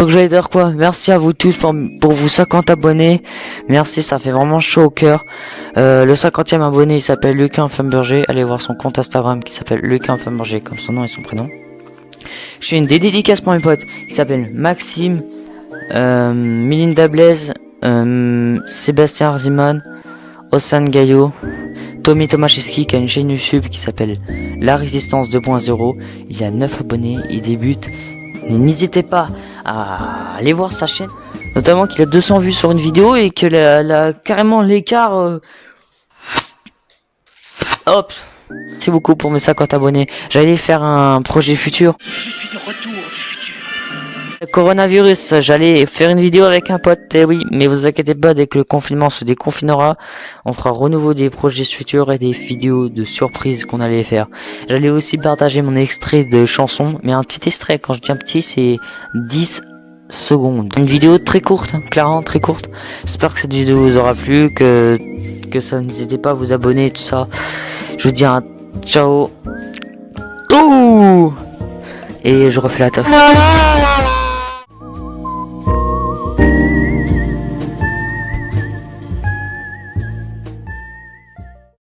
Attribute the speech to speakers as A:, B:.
A: Donc j'allais dire quoi? Merci à vous tous pour, pour vous 50 abonnés. Merci, ça fait vraiment chaud au cœur. Euh, le 50e abonné, il s'appelle Lucas Infamberger. Allez voir son compte Instagram qui s'appelle Lucas Infamberger, comme son nom et son prénom. Je fais une des dédicaces pour mes potes. Il s'appelle Maxime, euh, Melinda Blaise, euh, Sébastien Arziman, Ossan Gaillot, Tommy Tomaszewski qui a une chaîne YouTube qui s'appelle La Résistance 2.0. Il a 9 abonnés, il débute. N'hésitez pas à aller voir sa chaîne. Notamment qu'il a 200 vues sur une vidéo et que la, la- carrément l'écart... euh, Hop C'est beaucoup pour mes 50 abonnés. J'allais faire un projet futur. Coronavirus, j'allais faire une vidéo avec un pote, eh oui, mais vous inquiétez pas, dès que le confinement se déconfinera, on fera renouveau des projets futurs et des vidéos de surprises qu'on allait faire. J'allais aussi partager mon extrait de chanson, mais un petit extrait, quand je dis un petit, c'est 10 secondes. Une vidéo très courte, hein, clairement très courte. J'espère que cette vidéo vous aura plu, que, que ça n'hésitez pas à vous abonner, tout ça. Je vous dis un ciao. Ouh Et je refais la taf.